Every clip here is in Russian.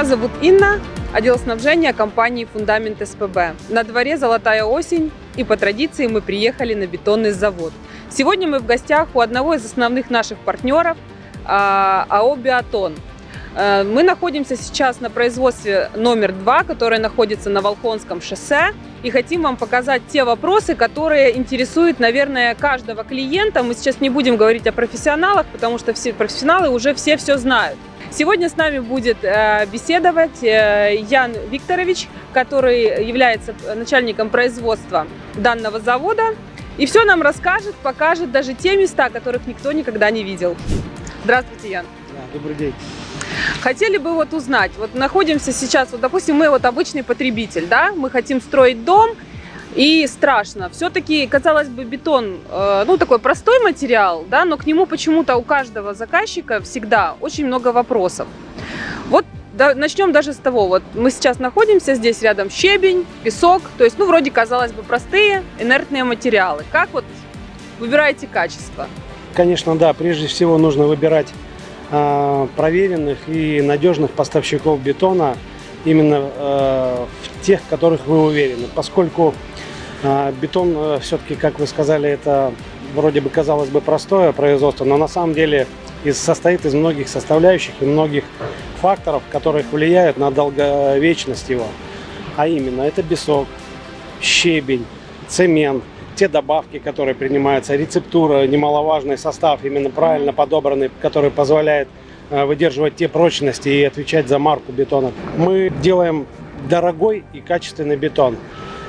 меня зовут Инна, отдел снабжения компании «Фундамент СПБ». На дворе золотая осень, и по традиции мы приехали на бетонный завод. Сегодня мы в гостях у одного из основных наших партнеров а, АО «Биотон». Э, мы находимся сейчас на производстве номер два, которое находится на Волхонском шоссе. И хотим вам показать те вопросы, которые интересуют, наверное, каждого клиента. Мы сейчас не будем говорить о профессионалах, потому что все профессионалы уже все все знают. Сегодня с нами будет э, беседовать э, Ян Викторович, который является начальником производства данного завода. И все нам расскажет, покажет даже те места, которых никто никогда не видел. Здравствуйте, Ян. Да, добрый день. Хотели бы вот узнать, вот находимся сейчас, вот допустим, мы вот обычный потребитель, да, мы хотим строить дом, и страшно. Все-таки, казалось бы, бетон, э, ну, такой простой материал, да, но к нему почему-то у каждого заказчика всегда очень много вопросов. Вот да, начнем даже с того, вот мы сейчас находимся здесь рядом щебень, песок, то есть, ну, вроде, казалось бы, простые инертные материалы. Как вот выбираете качество? Конечно, да, прежде всего нужно выбирать э, проверенных и надежных поставщиков бетона, именно э, в тех, которых вы уверены, поскольку бетон э, все-таки, как вы сказали, это вроде бы казалось бы простое производство, но на самом деле состоит из многих составляющих и многих факторов, которые влияют на долговечность его. А именно, это песок, щебень, цемент, те добавки, которые принимаются, рецептура, немаловажный состав, именно правильно подобранный, который позволяет э, выдерживать те прочности и отвечать за марку бетона. Мы делаем дорогой и качественный бетон.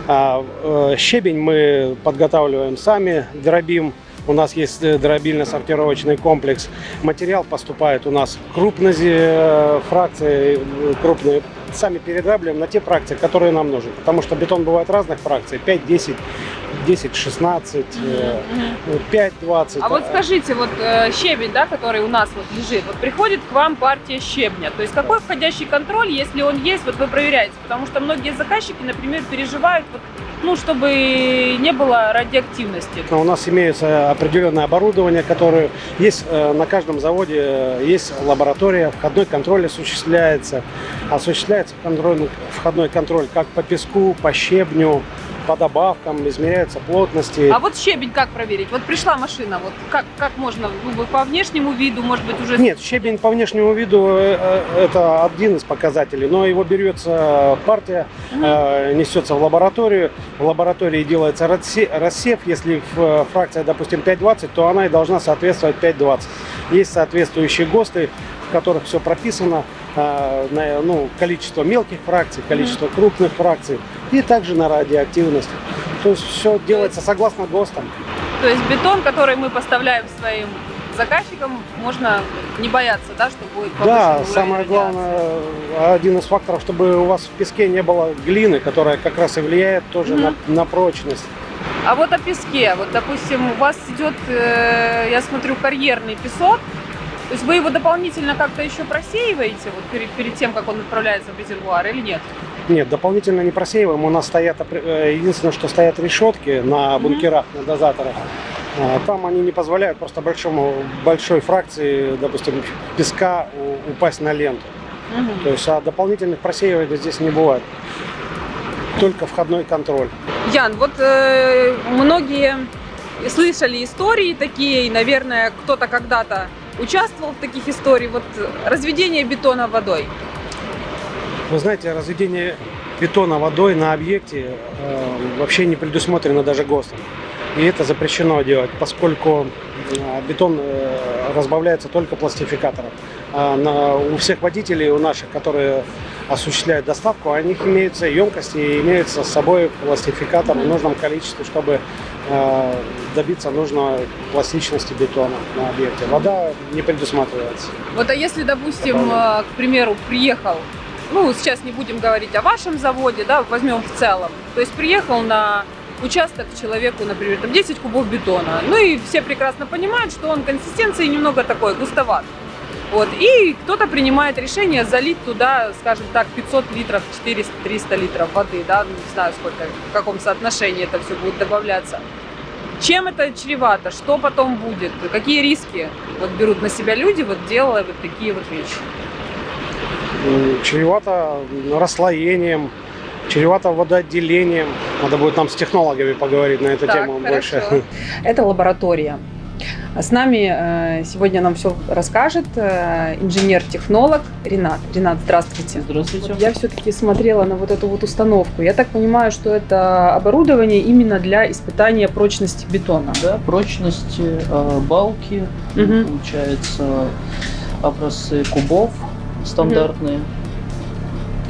А, э, щебень мы подготавливаем сами, дробим. У нас есть э, дробильно-сортировочный комплекс. Материал поступает у нас крупные э, фракции, крупные. Сами передрабливаем на те фракции, которые нам нужны. Потому что бетон бывает разных фракций. 5, 10, 10, 16, 5, 20. А вот скажите, вот щебень, да, который у нас вот лежит, вот приходит к вам партия щебня. То есть какой входящий контроль, если он есть, вот вы проверяете? Потому что многие заказчики, например, переживают, вот, ну, чтобы не было радиоактивности. У нас имеется определенное оборудование, которое есть на каждом заводе, есть лаборатория, входной контроль осуществляется. Осуществляется контроль, входной контроль как по песку, по щебню, по добавкам, измеряются плотности. А вот щебень как проверить? Вот пришла машина, вот как, как можно, ну, по внешнему виду, может быть, уже... Нет, щебень по внешнему виду э, э, это один из показателей, но его берется партия, угу. несется в лабораторию, в лаборатории делается рассев, если фракция, допустим, 5,20, то она и должна соответствовать 5,20. Есть соответствующие ГОСТы, в которых все прописано, на ну, количество мелких фракций, количество крупных фракций и также на радиоактивность. То есть все делается согласно ГОСТам. То есть бетон, который мы поставляем своим заказчикам, можно не бояться, да, что будет Да, самое главное, один из факторов, чтобы у вас в песке не было глины, которая как раз и влияет тоже mm на, на прочность. А вот о песке, вот допустим, у вас идет, э, я смотрю, карьерный песок, то есть вы его дополнительно как-то еще просеиваете вот перед, перед тем, как он отправляется в резервуар или нет? Нет, дополнительно не просеиваем. У нас стоят, э, единственное, что стоят решетки на бункерах, mm -hmm. на дозаторах. А, там они не позволяют просто большому, большой фракции, допустим, песка упасть на ленту. -hmm. То есть а дополнительных просеиваний здесь не бывает. Только входной контроль. Ян, вот э, многие слышали истории такие, и, наверное, кто-то когда-то участвовал в таких историях, вот разведение бетона водой? Вы знаете, разведение бетона водой на объекте э, вообще не предусмотрено даже ГОСТом. И это запрещено делать, поскольку э, бетон э, разбавляется только пластификатором. А на, у всех водителей, у наших, которые осуществляют доставку, у них имеются емкости и имеется с собой пластификатор в нужном количестве, чтобы добиться нужной пластичности бетона на объекте. Вода не предусматривается. Вот а если, допустим, э, к примеру, приехал, ну, сейчас не будем говорить о вашем заводе, да, возьмем в целом, то есть приехал на участок человеку, например, там 10 кубов бетона, ну и все прекрасно понимают, что он консистенции немного такой, густоват. Вот. И кто-то принимает решение залить туда, скажем так, 500 литров, 400-300 литров воды, да, ну, не знаю, сколько, в каком соотношении это все будет добавляться. Чем это чревато? Что потом будет? Какие риски вот берут на себя люди, вот делая вот такие вот вещи? чревато расслоением, чревато водоотделением. Надо будет нам с технологами поговорить на эту Так, тему больше. хорошо. Это лаборатория. С нами э, сегодня нам все расскажет э, инженер-технолог Ренат. Ренат, здравствуйте. Здравствуйте. Я все-таки смотрела на вот эту вот установку. Я так понимаю, что это оборудование именно для испытания прочности бетона. Да, прочности э, балки, Мгм. получается образцы кубов стандартные.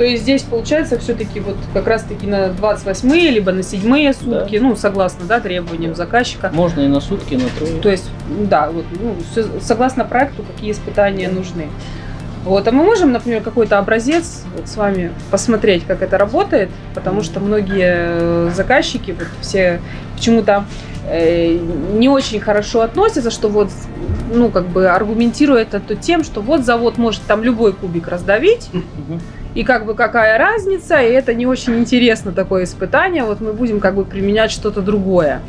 То есть здесь получается все-таки вот как раз-таки на 28 либо на 7 сутки, ну, согласно да, требованиям заказчика. Можно и на сутки, и на трое. То есть, да, вот, ну, всё согласно проекту, какие испытания нужны. Вот, а мы можем, например, какой-то образец вот с вами посмотреть, как это работает, потому что многие э, заказчики, вот все почему-то э, не очень хорошо относятся, что вот, ну, как бы аргументирует это тем, что вот завод может там любой кубик раздавить. И как бы какая разница, и это не очень интересно такое испытание, вот мы будем как бы применять что-то другое.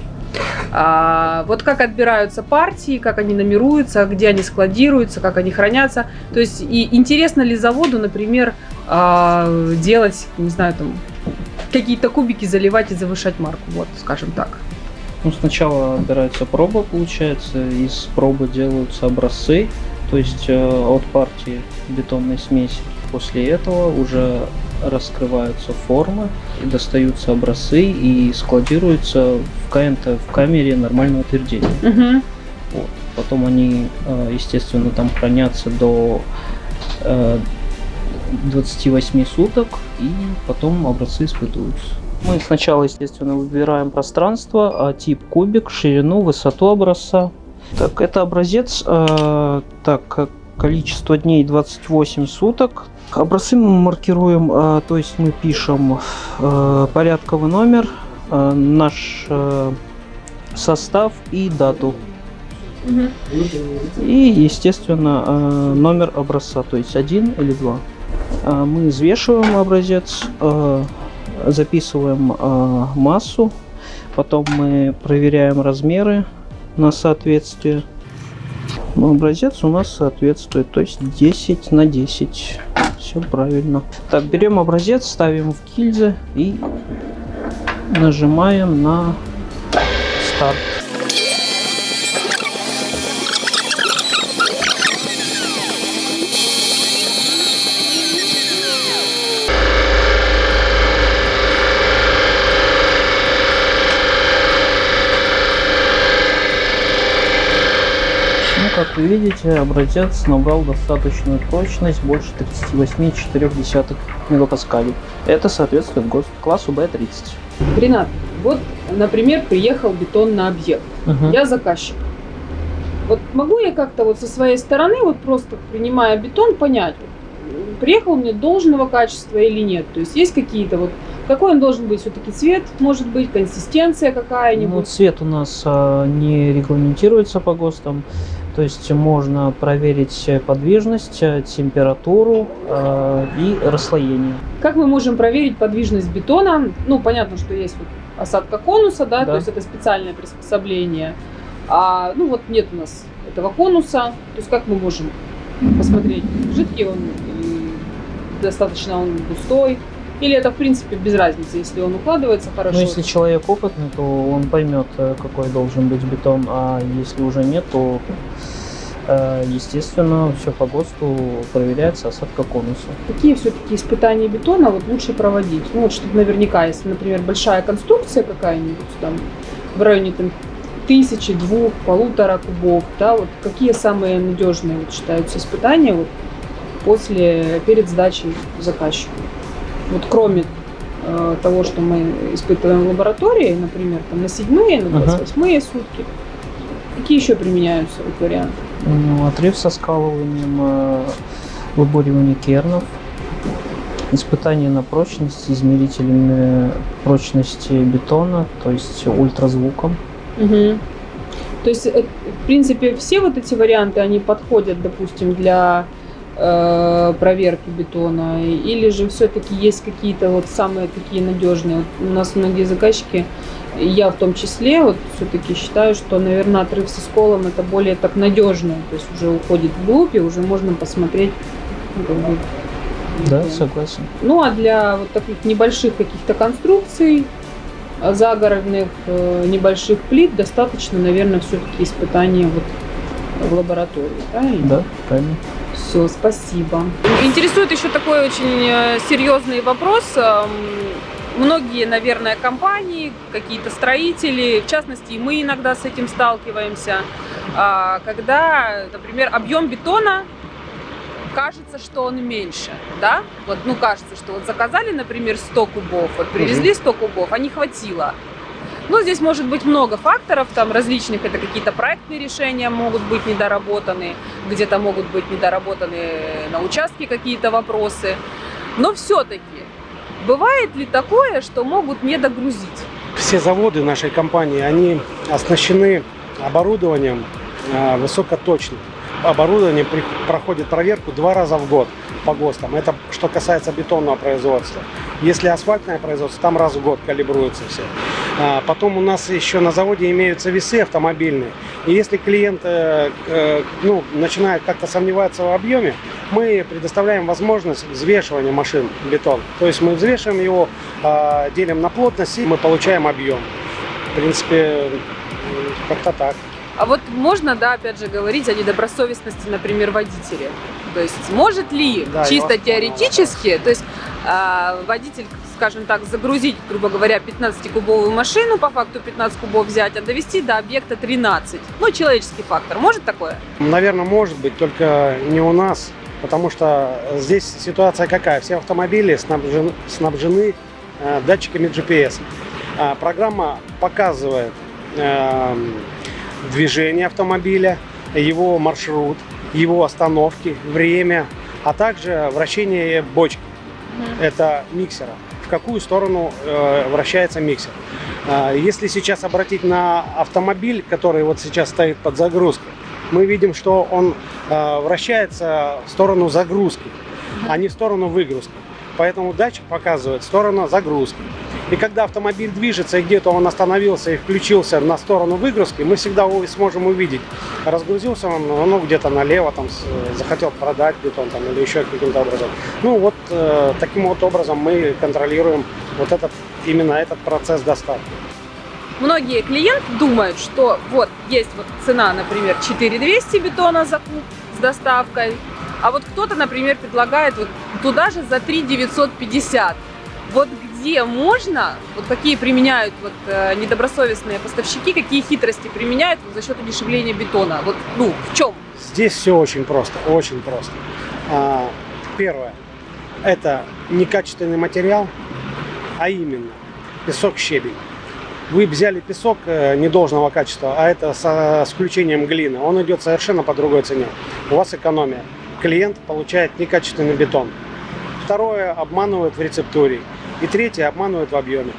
А, вот как отбираются партии, как они номеруются, где они складируются, как они хранятся. То есть и интересно ли заводу, например, а, делать, не знаю, там какие-то кубики заливать и завышать марку, вот, скажем так. Ну, сначала отбирается проба, получается, из пробы делаются образцы, то есть э, от партии бетонной смеси. После этого уже раскрываются формы, и достаются образцы и складируются в КНТ, в камере нормального утверждения. Мгм. Вот. Потом они, э, естественно, там хранятся до э, 28 суток, и потом образцы испытываются. Мы сначала, естественно, выбираем пространство, а тип кубик, ширину, высоту образца. Так, это образец, э, так, как количество дней 28 суток. Образцы мы маркируем, э, то есть мы пишем э, порядковый номер, э, наш э, состав и дату. И, естественно, номер образца, то есть один или два. Мы взвешиваем образец, записываем массу, потом мы проверяем размеры на соответствие. Ну, образец у нас соответствует, то есть 10 на 10. Все правильно. Так, берем образец, ставим в гильзы и нажимаем на старт. Видите, образец набрал достаточную прочность, больше 38,4 мегапаскалей. Это соответствует ГОСТ классу B30. Ренат, вот, например, приехал бетон на объект. Я заказчик. Вот могу я как-то вот со своей стороны, вот просто принимая бетон, понять, приехал мне должного качества или нет? То есть есть какие-то вот, какой он должен быть все-таки цвет, может быть, консистенция Ну, какая-нибудь? цвет у нас а, не регламентируется по ГОСТам. То есть можно проверить подвижность, э, температуру э, и расслоение. Как мы можем проверить подвижность бетона? Ну, понятно, что есть вот осадка конуса, да, то Да. есть это специальное приспособление. А, ну вот нет у нас этого конуса. То есть как мы можем посмотреть, жидкий он достаточно он густой? Или это, в принципе, без разницы, если он укладывается хорошо? Но если человек опытный, то он поймет, э, какой должен быть бетон, а если уже нет, то э, естественно все по ГОСТу проверяется осадка конуса. Какие все-таки испытания бетона вот лучше проводить? Ну, вот чтобы наверняка, если, например, большая конструкция какая-нибудь там в районе там, тысячи, двух, полутора кубов, да, вот какие самые надежные вот, считаются испытания вот, после, перед сдачей заказчику? Вот кроме э, того, что мы испытываем в лаборатории, например, там, на седьмые, на Ага. 28 сутки, какие еще применяются вот, варианты? Ну, отрыв со скалыванием, э, выборивание кернов, испытание на прочность измерителями прочности бетона, то есть ультразвуком. Мгм. То есть, э, в принципе, все вот эти варианты, они подходят, допустим, для проверки бетона, или же все-таки есть какие-то вот самые такие надежные. Вот у нас многие заказчики, я в том числе, вот все-таки считаю, что, наверное, отрыв со сколом это более так надежно, то есть уже уходит вглубь, и уже можно посмотреть ну, как бы Да, согласен. Ну а для вот таких небольших каких-то конструкций, а, загородных э, небольших плит достаточно, наверное, все-таки испытания вот в лаборатории, правильно? Да, правильно. Все, спасибо. Интересует еще такой очень э, серьезный вопрос. Эм, Многие, наверное, компании, какие-то строители, в частности, и мы иногда с этим сталкиваемся, а, когда, например, объем бетона кажется, что он меньше, да? Вот, ну, кажется, что вот заказали, например, 100 кубов, вот привезли 100 кубов, а не хватило. Ну, здесь может быть много факторов, там различных, это какие-то проектные решения могут быть недоработаны, где-то могут быть недоработаны на участке какие-то вопросы. Но все-таки, бывает ли такое, что могут не догрузить? Все заводы нашей компании, они оснащены оборудованием э, высокоточным. Оборудование при- проходит проверку два раза в год по ГОСТам. Это что касается бетонного производства. Если асфальтное производство, там раз в год калибруются все. А, Потом у нас еще на заводе имеются весы автомобильные. И если клиент э, э, ну, начинает как-то сомневаться в объеме, мы предоставляем возможность взвешивания машин бетон. То есть мы взвешиваем его, а, делим на плотность и мы получаем объем. В принципе, как-то так. А вот можно, да, опять же, говорить о недобросовестности, например, водителя? То есть может ли Да, чисто теоретически, то есть а, водитель, скажем так, загрузить, грубо говоря, 15-кубовую машину, по факту 15 кубов взять, а довести до объекта 13? Ну, человеческий фактор. Может такое? Наверное, может быть, только не у нас, потому что здесь ситуация какая? Все автомобили снабжены, снабжены, э, датчиками GPS. А программа показывает эм, движение автомобиля, его маршрут, его остановки, время, а также вращение бочки. Это миксера. Какую сторону э, вращается миксер. А, Если сейчас обратить на автомобиль, который вот сейчас стоит под загрузкой, мы видим, что он э, вращается в сторону загрузки, а не в сторону выгрузки. Поэтому датчик показывает сторону загрузки. И когда автомобиль движется, и где-то он остановился и включился на сторону выгрузки, мы всегда сможем увидеть, разгрузился он ну, где-то налево, там, захотел продать бетон там, или еще каким-то образом. Ну вот э, таким вот образом мы контролируем вот этот, именно этот процесс доставки. Многие клиенты думают, что вот есть вот цена, например, 4200 бетона за куб с доставкой, а вот кто-то, например, предлагает вот туда же за 3950. Вот где можно, вот какие применяют вот э, недобросовестные поставщики, какие хитрости применяют вот за счет удешевления бетона? Вот, ну, в чем? Здесь все очень просто, очень просто. А, Первое, это некачественный материал, а именно песок-щебень. Вы взяли песок э, недолжного качества, а это со- с включением глины, он идет совершенно по другой цене. У вас экономия. Клиент получает некачественный бетон. Второе, обманывают в рецептуре. И третье, обманывают в объеме.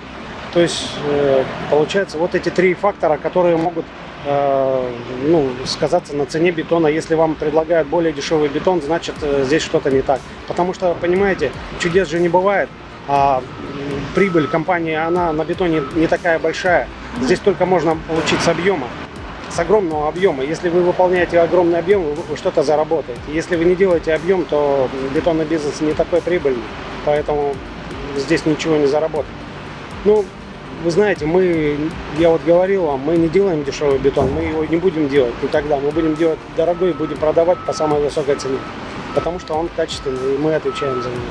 То есть, э, получается, вот эти три фактора, которые могут э, ну, сказаться на цене бетона. Если вам предлагают более дешевый бетон, значит э, здесь что-то не так. Потому что, понимаете, чудес же не бывает. А прибыль компании, она на бетоне не такая большая. Здесь только можно получить с объема, с огромного объема. Если вы выполняете огромный объем, вы что-то заработаете. Если вы не делаете объем, то бетонный бизнес не такой прибыльный. Поэтому здесь ничего не заработать. Ну, вы знаете, мы, я вот говорил вам, мы не делаем дешевый бетон, мы его не будем делать никогда. Мы будем делать дорогой и будем продавать по самой высокой цене. Потому что он качественный, и мы отвечаем за него.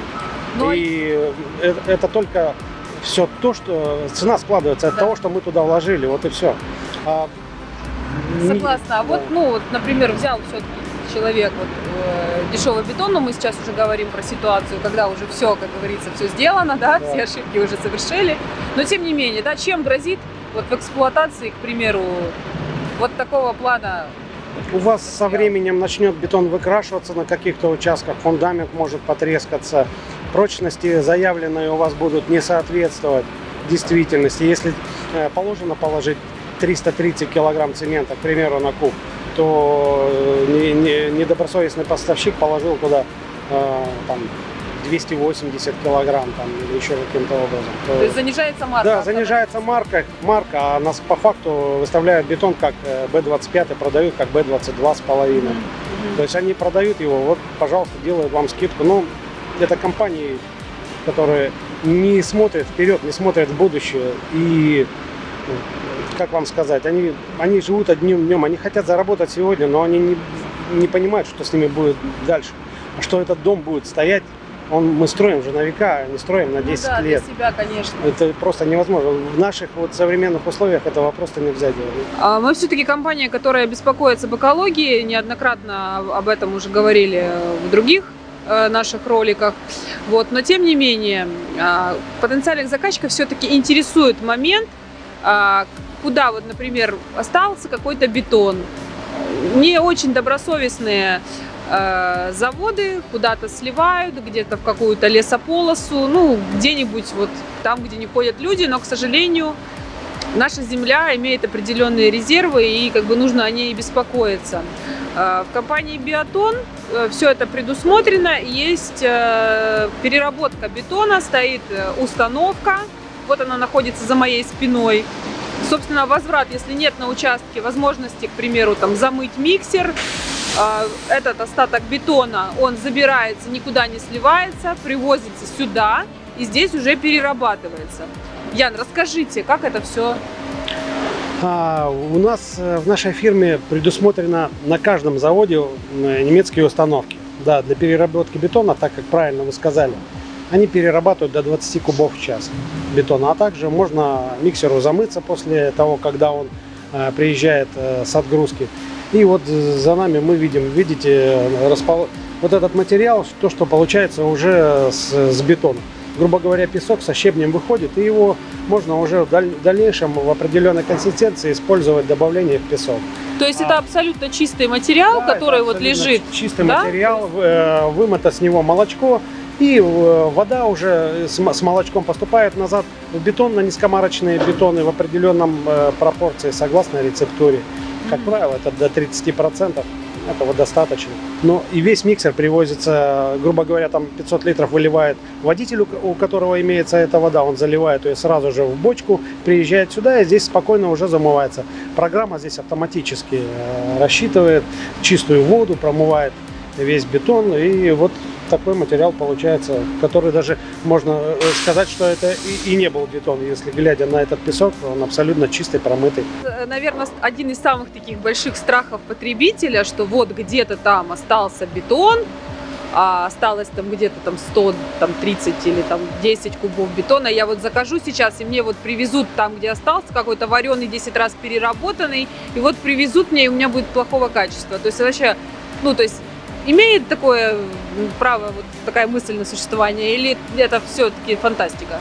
Ну, И это, это только все то, что цена складывается от Да. того, что мы туда вложили, вот и все. Согласна. А вот, ну, вот, например, взял все-таки человек вот, э, дешевый бетон, но мы сейчас уже говорим про ситуацию, когда уже все, как говорится, все сделано, да, Да. все ошибки уже совершили. Но тем не менее, да, чем грозит вот в эксплуатации, к примеру, вот такого плана У вас со временем начнет бетон выкрашиваться на каких-то участках, фундамент может потрескаться, прочности заявленные у вас будут не соответствовать действительности. Если э, положено положить 330 килограмм цемента, к примеру, на куб, то э, не- не- недобросовестный поставщик положил туда э, там, 280 килограмм там, или еще каким-то образом. то- то есть занижается марка. да, занижается марка, марка, а нас по факту выставляют бетон как э, B25 и продают как B22 с половиной. Мгм, мгм. То есть они продают его, вот, пожалуйста, делают вам скидку. Ну, это компании, которые не смотрят вперед, не смотрят в будущее. И, как вам сказать, они, они живут одним днем, они хотят заработать сегодня, но они не, не понимают, что с ними будет дальше. А что этот дом будет стоять, он, мы строим уже на века, а не строим на 10 ну, да, лет. для себя, конечно. Это просто невозможно. В наших вот современных условиях этого просто нельзя делать. А Мы все-таки компания, которая беспокоится об экологии, неоднократно об этом уже говорили в других э, наших роликах. Вот. Но тем не менее, а, потенциальных заказчиков все-таки интересует момент, куда вот, например, остался какой-то бетон. Не очень добросовестные э, заводы куда-то сливают, где-то в какую-то лесополосу, ну, где-нибудь вот там, где не ходят люди, но, к сожалению, наша земля имеет определенные резервы, и как бы нужно о ней беспокоиться. Э, В компании Биотон все это предусмотрено, есть э, переработка бетона, стоит э, установка, вот она находится за моей спиной. Собственно, возврат, если нет на участке возможности, к примеру, там замыть миксер, а, этот остаток бетона, он забирается, никуда не сливается, привозится сюда и здесь уже перерабатывается. Ян, расскажите, как это все? А, у нас э, в нашей фирме предусмотрено на каждом заводе немецкие установки. Да, для переработки бетона, так как правильно вы сказали, они перерабатывают до 20 кубов в час бетона. А также можно миксеру замыться после того, когда он э, приезжает э, с отгрузки. И вот за нами мы видим, видите, распол- вот этот материал, то, что получается уже с, с бетона. Грубо говоря, песок со щебнем выходит, и его можно уже в даль- в дальнейшем в определенной консистенции использовать добавление в песок. То есть А. это абсолютно чистый материал, Да, который вот лежит. Чистый да? материал, э, вымыто с него молочко, и э, вода уже с молочком поступает назад в бетон, на низкомарочные бетоны в определенном э, пропорции, согласно рецептуре. Как правило, это до 30%. Этого достаточно. Но и весь миксер привозится, грубо говоря, там 500 литров выливает водитель, у ко- у которого имеется эта вода, он заливает ее сразу же в бочку, приезжает сюда и здесь спокойно уже замывается. Программа здесь автоматически э, рассчитывает чистую воду, промывает весь бетон, и вот такой материал получается, который даже можно э, сказать, что это и, и не был бетон, если глядя на этот песок, он абсолютно чистый, промытый. Наверное, один из самых таких больших страхов потребителя, что вот где-то там остался бетон, а осталось там где-то там 100, там 30 или там 10 кубов бетона. Я вот закажу сейчас, и мне вот привезут там, где остался, какой-то вареный 10 раз переработанный, и вот привезут мне, и у меня будет плохого качества. То есть вообще, ну, то есть имеет такое право, вот такая мысль на существование, или это все-таки фантастика?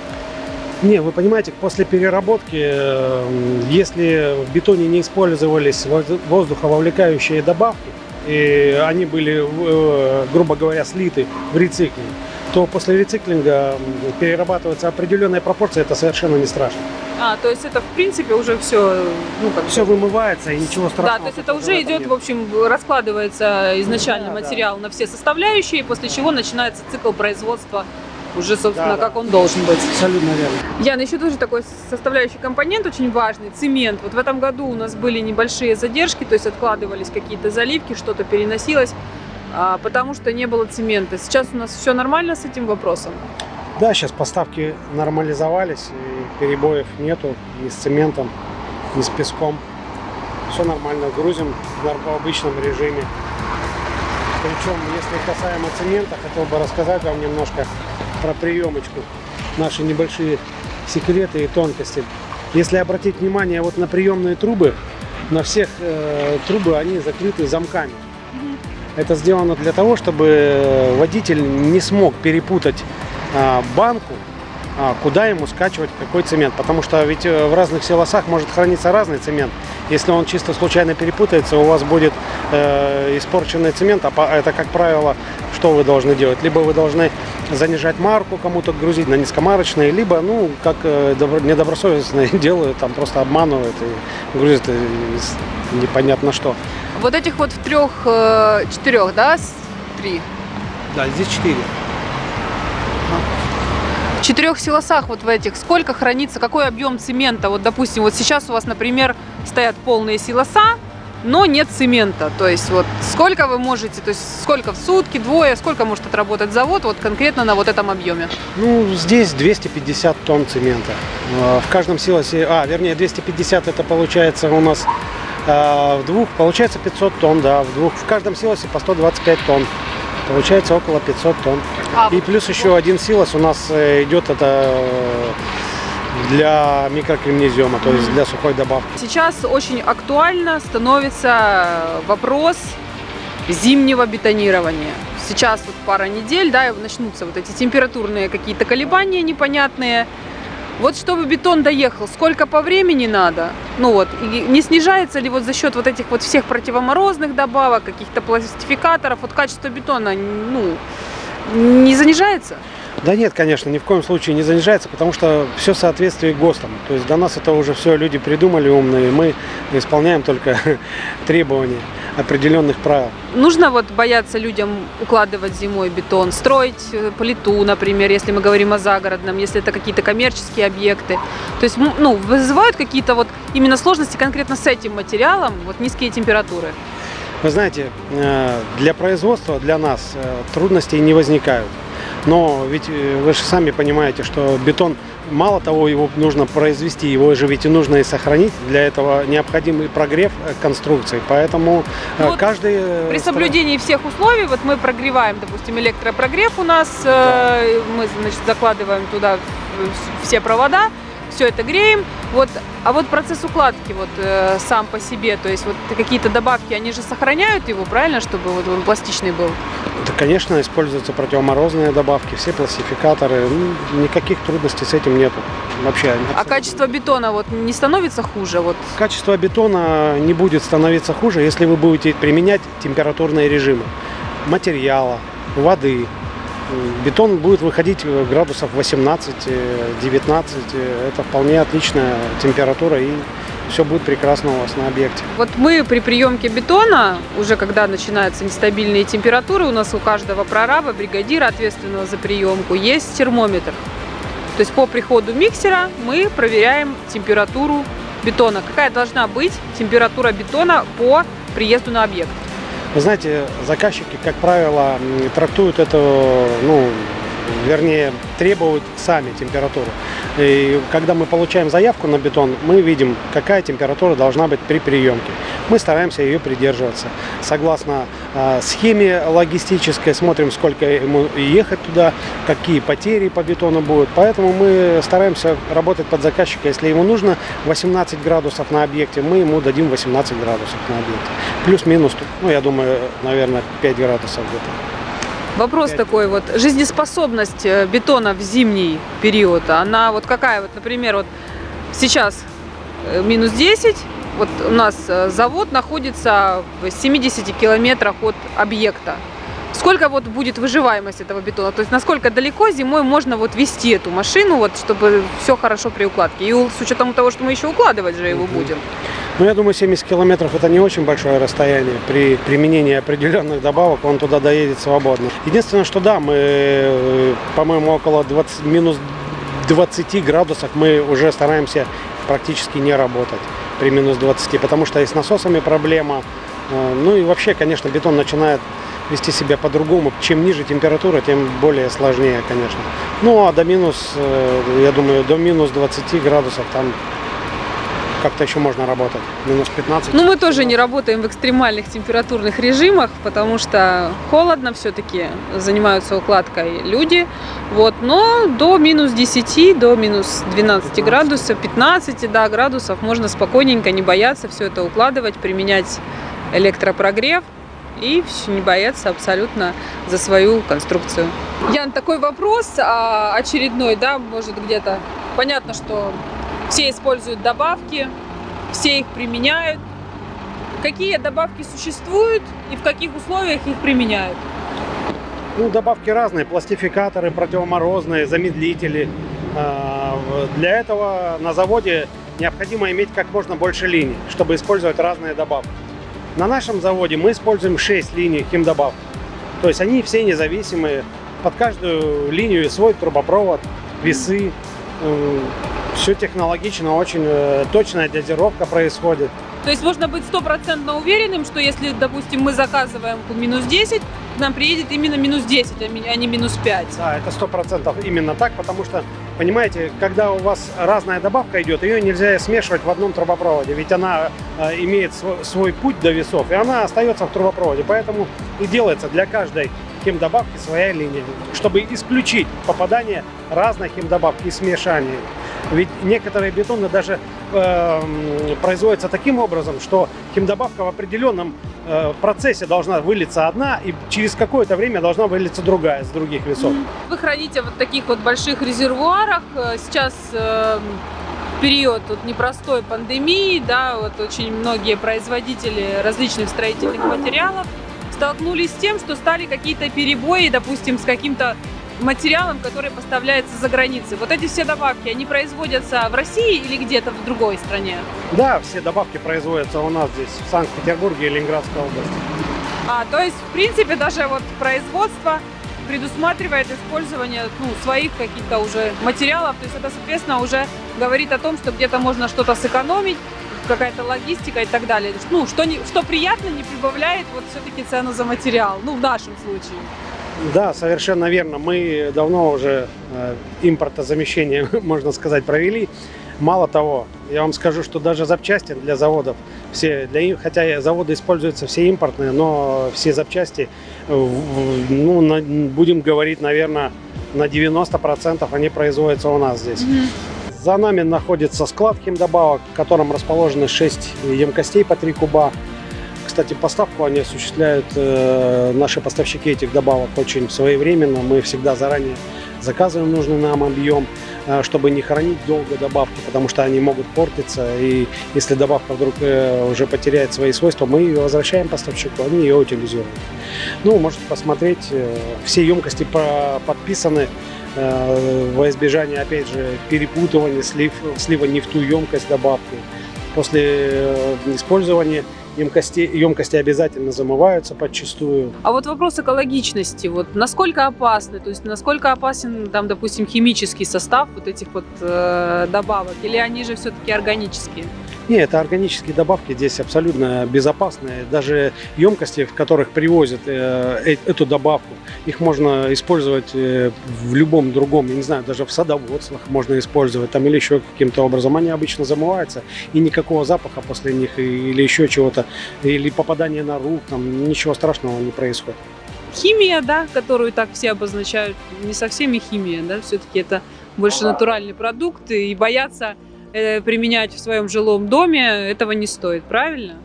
Не, вы понимаете, после переработки, э, если в бетоне не использовались воз- воздухововлекающие добавки, и они были, э, грубо говоря, слиты в рециклинг, то после рециклинга перерабатывается определенная пропорция, это совершенно не страшно. А, то есть это в принципе уже все, ну как Все вымывается и ничего страшного. Да, то есть это уже идет, нет. в общем, раскладывается изначально Да, да. материал на все составляющие, после чего начинается цикл производства уже, собственно, Да, да. как он должен быть. Абсолютно верно. Ян, еще тоже такой составляющий компонент очень важный, цемент. Вот в этом году у нас были небольшие задержки, то есть откладывались какие-то заливки, что-то переносилось, а, потому что не было цемента. Сейчас у нас все нормально с этим вопросом. Да, сейчас поставки нормализовались, и перебоев нету ни с цементом, ни с песком. Все нормально, грузим в обычном режиме. Причем, если касаемо цемента, хотел бы рассказать вам немножко про приемочку, наши небольшие секреты и тонкости. Если обратить внимание вот на приемные трубы, на всех э, трубы они закрыты замками. Это сделано для того, чтобы водитель не смог перепутать банку, а, куда ему скачивать какой цемент. Потому что ведь э, в разных силосах может храниться разный цемент. Если он чисто случайно перепутается, у вас будет э, испорченный цемент, а по- это, как правило, что вы должны делать? Либо вы должны занижать марку, кому-то грузить на низкомарочные, либо, ну, как э, добро- недобросовестные делают, там просто обманывают и грузят непонятно что. Вот этих вот в трех, четырех, да, три? Да, здесь четыре. В четырех силосах вот в этих сколько хранится, какой объем цемента? Вот, допустим, вот сейчас у вас, например, стоят полные силоса, но нет цемента. То есть вот сколько вы можете, то есть сколько в сутки, двое, сколько может отработать завод вот конкретно на вот этом объеме? Ну, здесь 250 тонн цемента. Э, В каждом силосе, а, вернее, 250 это получается у нас э, в двух, получается 500 тонн, да, в двух. В каждом силосе по 125 тонн. Получается около 500 тонн. А И плюс еще один силос у нас э, идет это э, для микрокремнезема, то есть для сухой добавки. Сейчас очень актуально становится вопрос зимнего бетонирования. Сейчас вот пара недель, да, и начнутся вот эти температурные какие-то колебания непонятные. Вот чтобы бетон доехал, сколько по времени надо? Ну вот, и не снижается ли вот за счет вот этих вот всех противоморозных добавок, каких-то пластификаторов, вот качество бетона, ну, не занижается? Да нет, конечно, ни в коем случае не занижается, потому что все в соответствии ГОСТам. То есть до нас это уже все люди придумали умные, мы исполняем только требования определенных правил. Нужно вот бояться людям укладывать зимой бетон, строить э, плиту, например, если мы говорим о загородном, если это какие-то коммерческие объекты. То есть, ну, вызывают какие-то вот именно сложности конкретно с этим материалом, вот низкие температуры. Вы знаете, э, для производства, для нас э, трудностей не возникают. Но ведь э, вы же сами понимаете, что бетон, мало того, его нужно произвести, его же ведь и нужно и сохранить. Для этого необходимый прогрев конструкции. Поэтому вот каждый... При соблюдении всех условий, вот мы прогреваем, допустим, электропрогрев у нас, э, мы, значит, закладываем туда все провода, все это греем. Вот, а вот процесс укладки вот э, сам по себе, то есть вот какие-то добавки, они же сохраняют его, правильно, чтобы вот он пластичный был? Да, конечно, используются противоморозные добавки, все пластификаторы. Ну, никаких трудностей с этим нету. Вообще. А абсолютно. качество бетона вот не становится хуже? Вот Качество бетона не будет становиться хуже, если вы будете применять температурные режимы материала, воды. Бетон будет выходить э, градусов 18-19. Это вполне отличная температура и все будет прекрасно у вас на объекте. Вот мы при приемке бетона, уже когда начинаются нестабильные температуры, у нас у каждого прораба, бригадира, ответственного за приемку, есть термометр. То есть по приходу миксера мы проверяем температуру бетона. Какая должна быть температура бетона по приезду на объект? Вы знаете, заказчики, как правило, трактуют это, ну, вернее, требуют сами температуру. И когда мы получаем заявку на бетон, мы видим, какая температура должна быть при приемке. Мы стараемся ее придерживаться. Согласно э, схеме логистической, смотрим, сколько ему ехать туда, какие потери по бетону будут. Поэтому мы стараемся работать под заказчика. Если ему нужно 18 градусов на объекте, мы ему дадим 18 градусов на объекте. Плюс-минус, ну, я думаю, наверное, 5 градусов где-то. Вопрос такой вот, жизнеспособность э, бетона в зимний период, она вот какая вот, например, вот сейчас э, минус 10, вот у нас э, завод находится в 70 километрах от объекта. Сколько вот будет выживаемость этого бетона? То есть насколько далеко зимой можно вот вести эту машину, вот, чтобы все хорошо при укладке? И с учетом того, что мы еще укладывать же его будем. Ну, я думаю, 70 километров это не очень большое расстояние. При применении определенных добавок он туда доедет свободно. Единственное, что да, мы, э, по-моему, около 20, минус 20 градусов мы уже стараемся практически не работать при минус 20, потому что и с насосами проблема. Э, Ну и вообще, конечно, бетон начинает вести себя по-другому. Чем ниже температура, тем более сложнее, конечно. Ну а до минус, э, я думаю, до минус 20 градусов там как-то еще можно работать. Минус 15. Ну, мы тоже не работаем в экстремальных температурных режимах, потому что холодно все-таки, занимаются укладкой люди. Вот, но до минус 10, до минус 12 15. градусов, 15 да, градусов можно спокойненько, не бояться все это укладывать, применять электропрогрев и не бояться абсолютно за свою конструкцию. Ян, такой вопрос а, очередной, да, может где-то. Понятно, что все используют добавки, все их применяют. Какие добавки существуют и в каких условиях их применяют? Ну, добавки разные, пластификаторы, противоморозные, замедлители. А, Для этого на заводе необходимо иметь как можно больше линий, чтобы использовать разные добавки. На нашем заводе мы используем 6 линий химдобавок. То есть они все независимые. Под каждую линию свой трубопровод, весы. Все технологично, очень э, точная дозировка происходит. То есть можно быть стопроцентно уверенным, что если, допустим, мы заказываем минус 10, к нам приедет именно минус 10, а а не минус 5. Да, это сто процентов именно так, потому что, понимаете, когда у вас разная добавка идет, ее нельзя смешивать в одном трубопроводе, ведь она э, имеет свой, свой путь до весов, и она остается в трубопроводе, поэтому и делается для каждой химдобавки своя линия, чтобы исключить попадание разной химдобавки и смешание. Ведь некоторые бетоны даже э, производятся таким образом, что химдобавка в определенном э, процессе должна вылиться одна, и через какое-то время должна вылиться другая с других весов. Вы храните вот таких вот больших резервуарах. Э, Сейчас э, период вот непростой пандемии, да, вот очень многие производители различных строительных материалов столкнулись с тем, что стали какие-то перебои, допустим, с каким-то материалом, который поставляется за границей. Вот эти все добавки, они производятся в России или где-то в другой стране? Да, все добавки производятся у нас здесь, в Санкт-Петербурге и Ленинградской области. А, то есть, в принципе, даже вот производство предусматривает использование ну, своих каких-то уже материалов. То есть это, соответственно, уже говорит о том, что где-то можно что-то сэкономить, какая-то логистика и так далее. Ну, что, не, что приятно, не прибавляет вот все-таки цену за материал. Ну, в нашем случае. Да, совершенно верно. Мы давно уже э, импортозамещение, можно сказать, провели. Мало того, я вам скажу, что даже запчасти для заводов, все, для, хотя заводы используются все импортные, но все запчасти, э, ну, на- будем говорить, наверное, на 90% они производятся у нас здесь. За нами находится склад химдобавок, в котором расположены 6 емкостей по 3 куба. Кстати, поставку они осуществляют э, наши поставщики этих добавок очень своевременно. Мы всегда заранее заказываем нужный нам объем, э, чтобы не хранить долго добавки, потому что они могут портиться. И если добавка вдруг э, уже потеряет свои свойства, мы ее возвращаем поставщику, они ее утилизируют. Ну, можете посмотреть, э, все емкости по- подписаны э, во избежание, опять же, перепутывания, слив, слива не в ту емкость добавки. После э, использования емкости, емкости обязательно замываются подчистую. А вот вопрос экологичности, вот насколько опасны, то есть насколько опасен, там, допустим, химический состав вот этих вот э, добавок, или они же все-таки органические? Не, это органические добавки здесь абсолютно безопасные. Даже емкости, в которых привозят э, э- эту добавку, их можно использовать э, в любом другом, я не знаю, даже в садоводствах можно использовать там или еще каким-то образом. Они обычно замываются, и никакого запаха после них или еще чего-то, или попадания на рук, там ничего страшного не происходит. Химия, да, которую так все обозначают, не совсем и химия, да, все-таки это больше натуральный продукт, и бояться применять в своем жилом доме этого не стоит, правильно?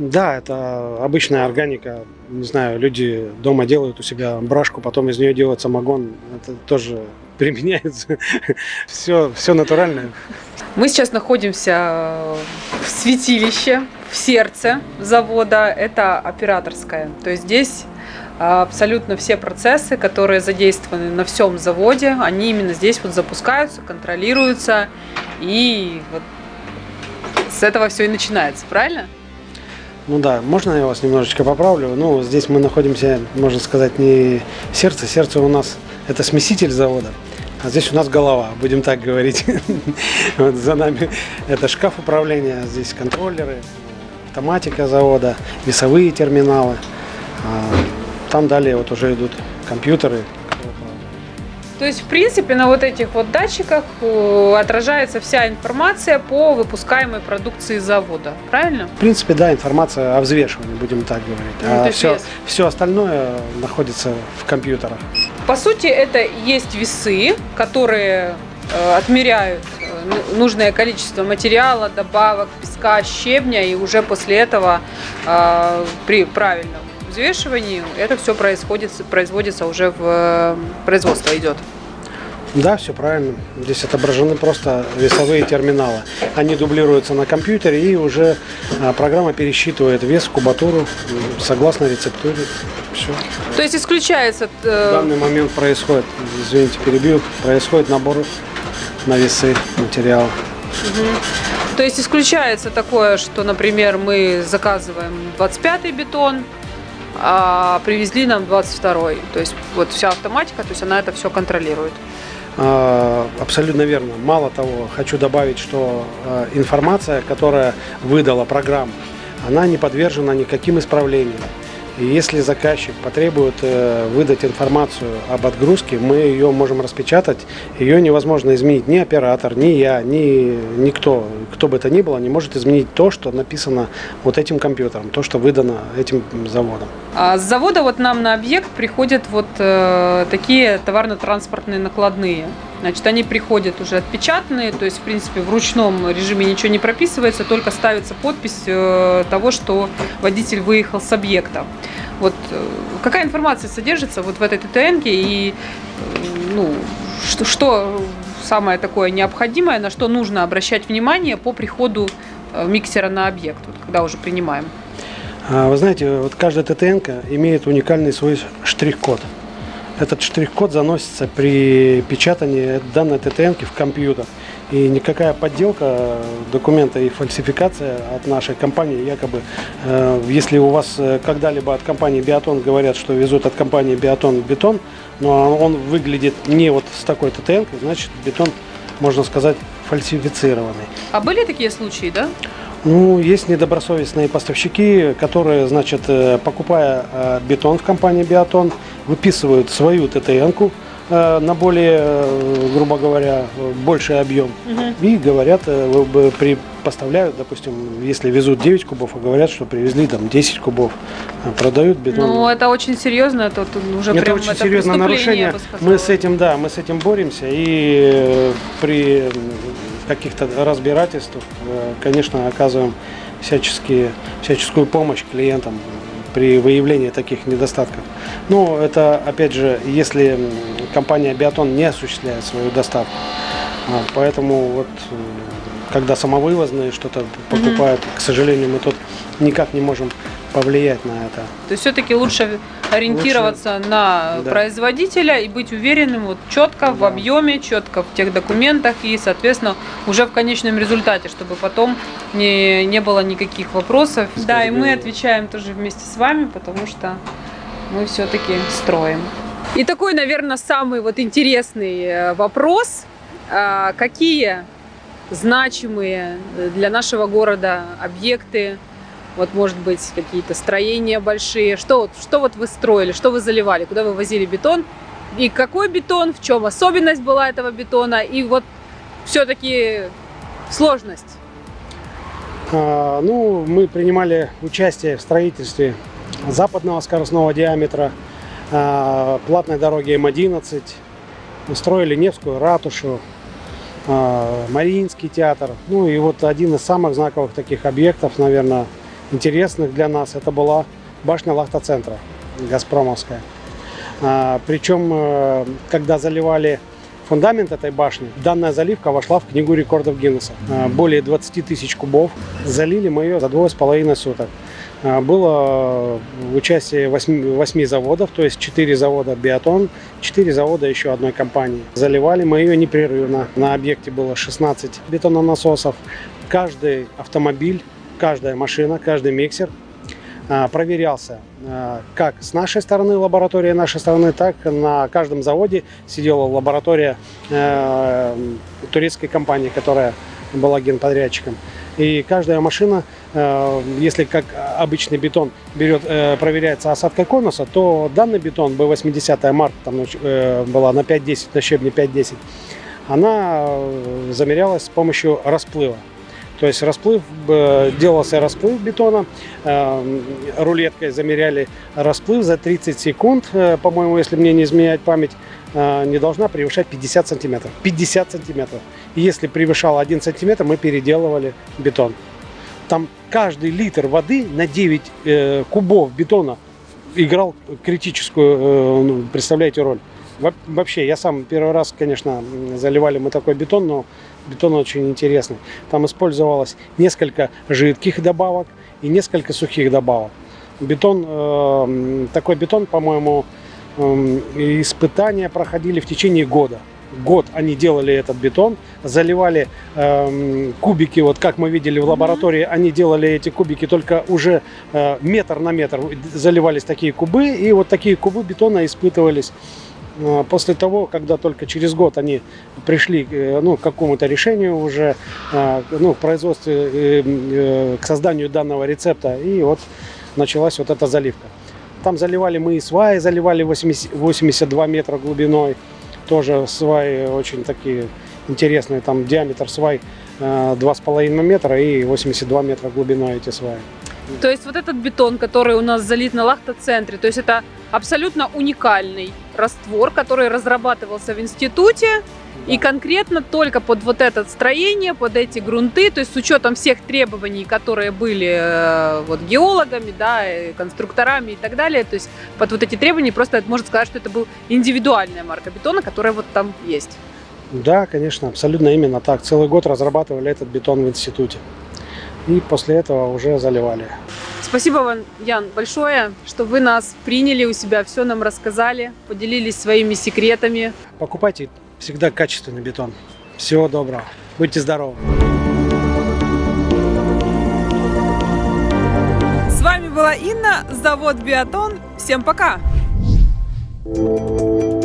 Да, это обычная органика. Не знаю, люди дома делают у себя брашку, потом из нее делают самогон. Это тоже применяется. Все, все натуральное. Мы сейчас находимся в святилище, в сердце завода. Это операторская. То есть здесь а, абсолютно все процессы, которые задействованы на всем заводе, они именно здесь вот запускаются, контролируются. И вот с этого все и начинается, правильно? Ну да, можно я вас немножечко поправлю? Ну, здесь мы находимся, можно сказать, не сердце. Сердце у нас это смеситель завода. А здесь у нас голова, будем так говорить. Вот за нами это шкаф управления, здесь контроллеры, автоматика завода, весовые терминалы. А Там далее вот уже идут компьютеры. То есть, в принципе, на вот этих вот датчиках э, отражается вся информация по выпускаемой продукции завода, правильно? В принципе, да, информация о взвешивании, будем так говорить. Ну, А все, вес. все остальное находится в компьютерах. По сути, это есть весы, которые э, отмеряют э, ну- нужное количество материала, добавок, песка, щебня, и уже после этого э, при правильном взвешивании это все происходит, производится уже в э, производство идет. Да, все правильно. Здесь отображены просто весовые терминалы. Они дублируются на компьютере и уже а, программа пересчитывает вес, кубатуру согласно рецептуре. Все. То есть исключается В э, данный момент происходит, извините, перебью, происходит набор на весы материала. То есть исключается такое, что, например, мы заказываем 25-й бетон, а привезли нам 22-й. То есть вот вся автоматика, то есть она это все контролирует. Э, абсолютно верно. Мало того, хочу добавить, что э, информация, которая выдала программа, она не подвержена никаким исправлениям. И если заказчик потребует э, выдать информацию об отгрузке, мы ее можем распечатать. Ее невозможно изменить ни оператор, ни я, ни никто, кто бы это ни было, не может изменить то, что написано вот этим компьютером, то, что выдано этим заводом. А с завода вот нам на объект приходят вот э, такие товарно-транспортные накладные. Значит, они приходят уже отпечатанные, то есть, в принципе, в ручном режиме ничего не прописывается, только ставится подпись э, того, что водитель выехал с объекта. Вот э, какая информация содержится вот в этой ТТН и э, ну, что, что самое такое необходимое, на что нужно обращать внимание по приходу э, миксера на объект, вот, когда уже принимаем? А, Вы знаете, вот каждая ТТН имеет уникальный свой штрих-код. Этот штрих-код заносится при печатании данной ТТН в компьютер. И никакая подделка документа и фальсификация от нашей компании, якобы, э, если у вас э, когда-либо от компании Биотон говорят, что везут от компании Биотон бетон, но он выглядит не вот с такой ТТН, значит бетон, можно сказать, фальсифицированный. А были такие случаи, да? Ну, есть недобросовестные поставщики, которые, значит, э, покупая бетон в компании Биотон, выписывают свою ТТН-ку на более, э, грубо говоря, э, больший объем. И говорят, э, вы бы при, поставляют, допустим, если везут 9 кубов, а говорят, что привезли там 10 кубов, э, продают бетон. Ну, это очень серьезно, это уже это прям очень это серьезное нарушение. Мы с этим, да, мы с этим боремся. И э, при каких-то разбирательствах, э, конечно, оказываем всяческие, всяческую помощь клиентам при выявлении таких недостатков. Но это, опять же, если компания Биотон не осуществляет свою доставку. А, Поэтому вот когда самовывозные что-то покупают, к сожалению, мы тут никак не можем повлиять на это. То есть все-таки лучше ориентироваться на да. производителя и быть уверенным вот четко в Да. объеме, четко в тех документах и, соответственно, уже в конечном результате, чтобы потом не, не было никаких вопросов. Да, и мы отвечаем тоже вместе с вами, потому что мы все-таки строим. И такой, наверное, самый вот интересный э, вопрос. А, Какие значимые для нашего города объекты вот, может быть, какие-то строения большие. Что вот, что вот вы строили, что вы заливали, куда вы возили бетон? И какой бетон, в чем особенность была этого бетона? И вот все-таки сложность. А, Ну, мы принимали участие в строительстве западного скоростного диаметра, а, платной дороги М11, Мы строили Невскую ратушу, а, Мариинский театр. Ну и вот один из самых знаковых таких объектов, наверное, интересных для нас, это была башня Лахта-центра, Газпромовская. А, Причем, э, когда заливали фундамент этой башни, данная заливка вошла в книгу рекордов Гиннесса. А, Более 20 тысяч кубов. Залили мы ее за двое с половиной суток. А, Было участие 8, 8 заводов, то есть 4 завода биотон, 4 завода еще одной компании. Заливали мы ее непрерывно. На объекте было 16 бетононасосов. Каждый автомобиль, каждая машина, каждый миксер а, проверялся а, как с нашей стороны, лаборатория нашей стороны, так на каждом заводе сидела лаборатория э, турецкой компании, которая была генподрядчиком. И каждая машина, э, если как обычный бетон берет, э, проверяется осадкой конуса, то данный бетон B80 марка там была на 5-10, на щебне 5-10, она замерялась с помощью расплыва. То есть расплыв, э, делался расплыв бетона, э, рулеткой замеряли расплыв за 30 секунд, э, по-моему, если мне не изменяет память, не должна превышать 50 сантиметров. 50 сантиметров. И если превышал 1 сантиметр, мы переделывали бетон. Там каждый литр воды на 9 э, кубов бетона играл критическую, ну, представляете, роль. Во- Вообще, я сам первый раз, конечно, заливали мы такой бетон, но бетон очень интересный. Там использовалось несколько жидких добавок и несколько сухих добавок. Бетон, э, такой бетон, по-моему, эм, испытания проходили в течение года. Год они делали этот бетон, заливали эм, кубики, вот как мы видели в лаборатории, они делали эти кубики только уже э, метр на метр заливались такие кубы, и вот такие кубы бетона испытывались После того, когда только через год они пришли э, ну, к какому-то решению уже, а, ну, в производстве, э, э, к созданию данного рецепта, и вот началась вот эта заливка. Там заливали мы и сваи, заливали 80 82 метра глубиной, тоже сваи очень такие интересные, там диаметр свай э, 2,5 метра и 82 метра глубиной эти сваи. То есть вот этот бетон, который у нас залит на лахта-центре, то есть это абсолютно уникальный раствор, который разрабатывался в институте, и конкретно только под вот это строение, под эти грунты, то есть с учетом всех требований, которые были э, вот геологами, да, и конструкторами и так далее, то есть под вот эти требования просто можно сказать, что это был индивидуальная марка бетона, которая вот там есть. Да, конечно, абсолютно именно так. Целый год разрабатывали этот бетон в институте. И после этого уже заливали. Спасибо вам, Ян, большое, что вы нас приняли у себя, все нам рассказали, поделились своими секретами. Покупайте всегда качественный бетон. Всего доброго. Будьте здоровы. С вами была Инна, завод Биатон. Всем пока! thank you